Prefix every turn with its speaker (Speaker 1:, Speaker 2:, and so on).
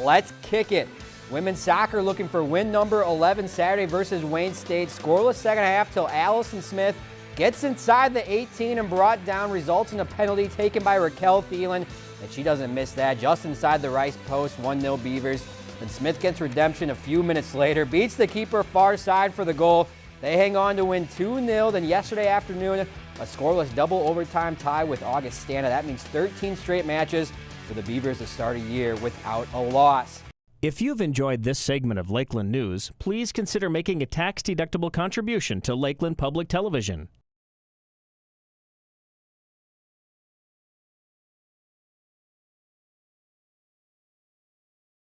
Speaker 1: Let's kick it. Women's soccer looking for win number 11 Saturday versus Wayne State. Scoreless second half till Allison Smith gets inside the 18 and brought down, results in a penalty taken by Raquel Thielen. And she doesn't miss that, just inside the Rice post, 1-0 Beavers. And Smith gets redemption a few minutes later, beats the keeper far side for the goal. They hang on to win 2-0. Then yesterday afternoon, a scoreless double overtime tie with Augustana. That means 13 straight matches for the Beavers to start a year without a loss.
Speaker 2: If you've enjoyed this segment of Lakeland News, please consider making a tax-deductible contribution to Lakeland Public Television.